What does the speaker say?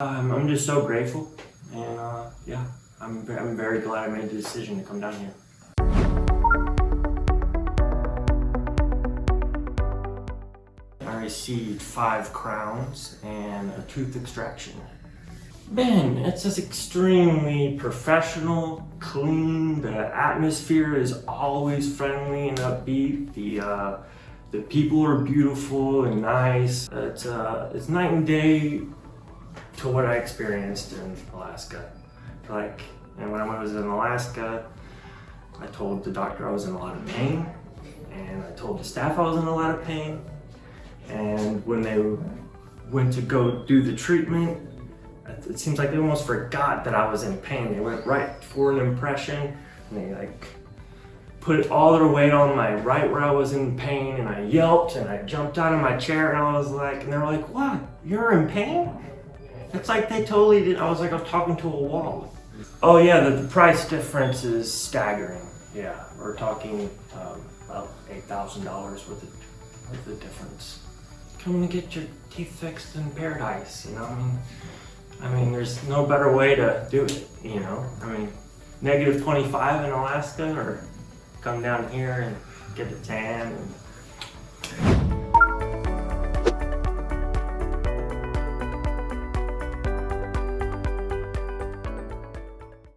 Um, I'm just so grateful, and uh, yeah, I'm, I'm very glad I made the decision to come down here. I received five crowns and a tooth extraction. Man, it's just extremely professional, clean. The atmosphere is always friendly and upbeat. The uh, the people are beautiful and nice. It's uh, it's night and day to what I experienced in Alaska. Like, and when I was in Alaska, I told the doctor I was in a lot of pain, and I told the staff I was in a lot of pain. And when they went to go do the treatment, it seems like they almost forgot that I was in pain. They went right for an impression, and they like put all their weight on my right where I was in pain, and I yelped and I jumped out of my chair, and I was like, and they were like, "What? You're in pain?" It's like they totally did. I was like I'm talking to a wall. Oh yeah, the, the price difference is staggering. Yeah, we're talking um, about eight thousand dollars worth of worth of difference. Come and get your teeth fixed in paradise. You know, I mean, I mean, there's no better way to do it. You know, I mean, negative twenty five in Alaska, or come down here and get a tan and